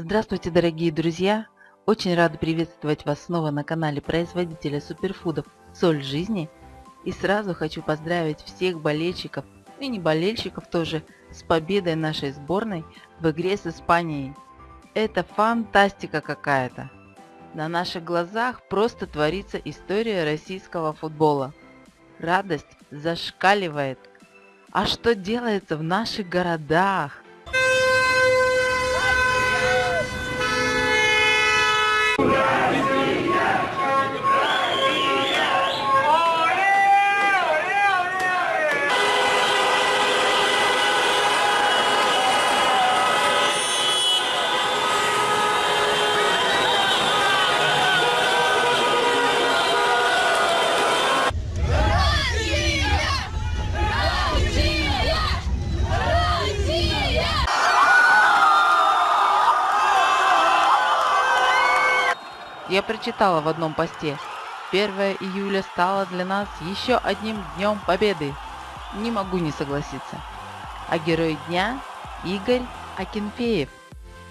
Здравствуйте, дорогие друзья! Очень рада приветствовать вас снова на канале производителя суперфудов «Соль жизни». И сразу хочу поздравить всех болельщиков и не болельщиков тоже с победой нашей сборной в игре с Испанией. Это фантастика какая-то! На наших глазах просто творится история российского футбола. Радость зашкаливает. А что делается в наших городах? Yeah. Я прочитала в одном посте. 1 июля стало для нас еще одним днем победы. Не могу не согласиться. А герой дня – Игорь Акинфеев,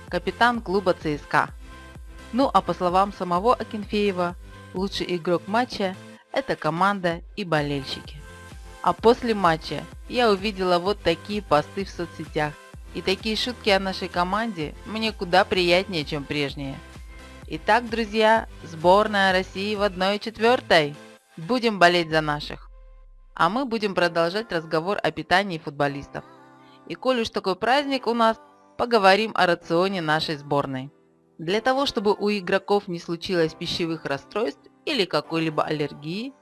капитан клуба ЦСКА. Ну а по словам самого Акинфеева, лучший игрок матча – это команда и болельщики. А после матча я увидела вот такие посты в соцсетях. И такие шутки о нашей команде мне куда приятнее, чем прежние. Итак, друзья, сборная России в 1-4. Будем болеть за наших. А мы будем продолжать разговор о питании футболистов. И коль уж такой праздник у нас, поговорим о рационе нашей сборной. Для того, чтобы у игроков не случилось пищевых расстройств или какой-либо аллергии,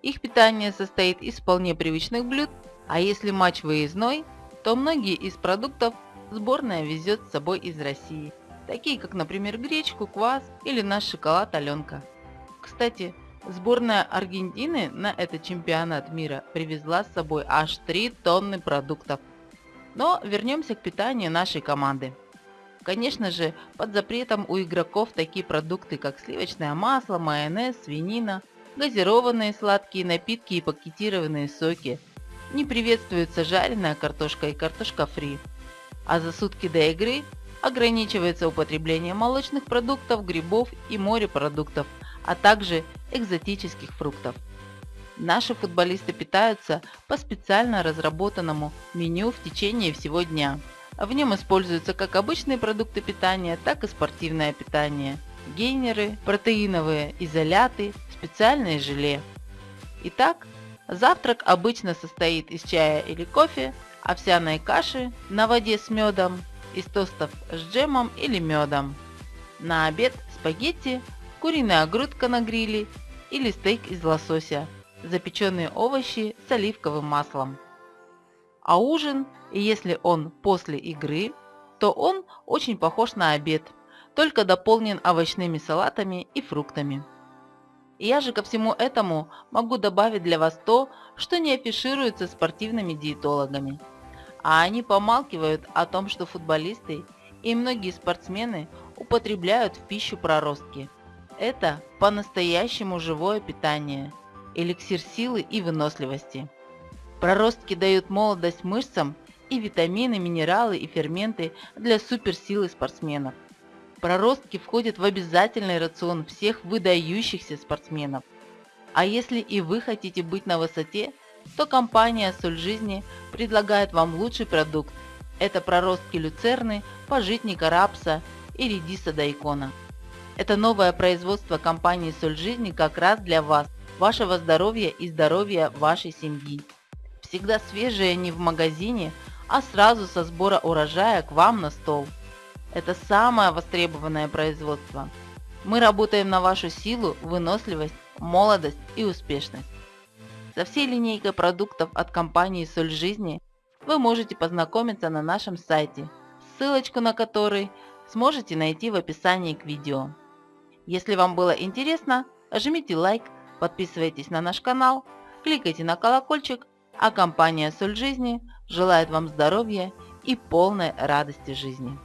их питание состоит из вполне привычных блюд, а если матч выездной, то многие из продуктов сборная везет с собой из России – такие как, например, гречку, квас или наш шоколад Аленка. Кстати, сборная Аргентины на этот чемпионат мира привезла с собой аж 3 тонны продуктов. Но вернемся к питанию нашей команды. Конечно же, под запретом у игроков такие продукты, как сливочное масло, майонез, свинина, газированные сладкие напитки и пакетированные соки. Не приветствуется жареная картошка и картошка фри. А за сутки до игры ограничивается употребление молочных продуктов, грибов и морепродуктов, а также экзотических фруктов. Наши футболисты питаются по специально разработанному меню в течение всего дня. В нем используются как обычные продукты питания, так и спортивное питание, гейнеры, протеиновые изоляты, специальное желе. Итак, завтрак обычно состоит из чая или кофе, овсяной каши на воде с медом, из тостов с джемом или медом. На обед спагетти, куриная грудка на гриле или стейк из лосося, запеченные овощи с оливковым маслом. А ужин, если он после игры, то он очень похож на обед, только дополнен овощными салатами и фруктами. я же ко всему этому могу добавить для вас то, что не афишируется спортивными диетологами – а они помалкивают о том, что футболисты и многие спортсмены употребляют в пищу проростки. Это по-настоящему живое питание, эликсир силы и выносливости. Проростки дают молодость мышцам и витамины, минералы и ферменты для суперсилы спортсменов. Проростки входят в обязательный рацион всех выдающихся спортсменов. А если и вы хотите быть на высоте – то компания «Соль жизни» предлагает вам лучший продукт. Это проростки люцерны, пожитника рапса и редиса дайкона. Это новое производство компании «Соль жизни» как раз для вас, вашего здоровья и здоровья вашей семьи. Всегда свежие не в магазине, а сразу со сбора урожая к вам на стол. Это самое востребованное производство. Мы работаем на вашу силу, выносливость, молодость и успешность. Со всей линейкой продуктов от компании «Соль жизни» вы можете познакомиться на нашем сайте, ссылочку на который сможете найти в описании к видео. Если вам было интересно, жмите лайк, подписывайтесь на наш канал, кликайте на колокольчик, а компания «Соль жизни» желает вам здоровья и полной радости жизни.